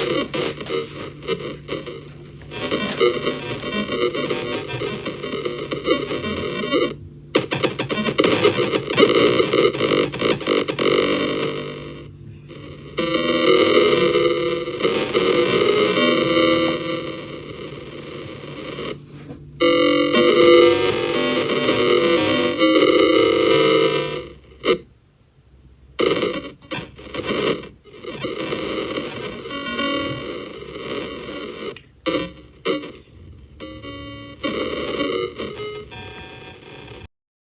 ハハハハ!